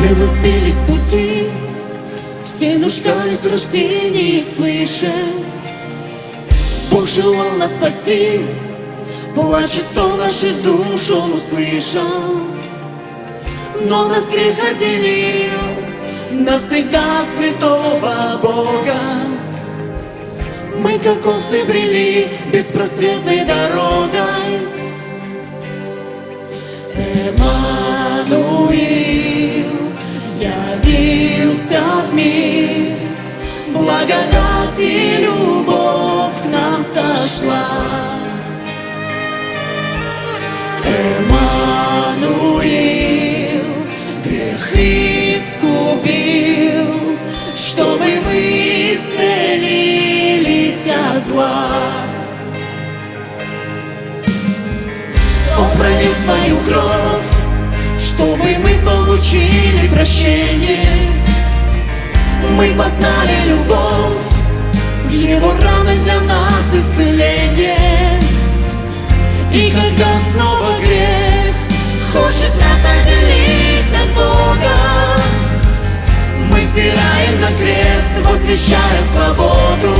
Все мы сбились с пути. Все нуждались в рождении свыше. Бог желал нас спасти. Плач и стон наших душ Он услышал. Но нас грех отделил Навсегда святого Бога. Мы как овцы брели Беспросветной дорогой Благодать и любовь к нам сошла. Эммануил грех искупил Чтобы мы исцелились от зла. Он пролил свою кровь Чтобы мы получили прощение. Мы познали любовь Его ранах для нас исцеление. И когда снова грех Хочет нас отделить от Бога Мы взираем на крест, возвещая свободу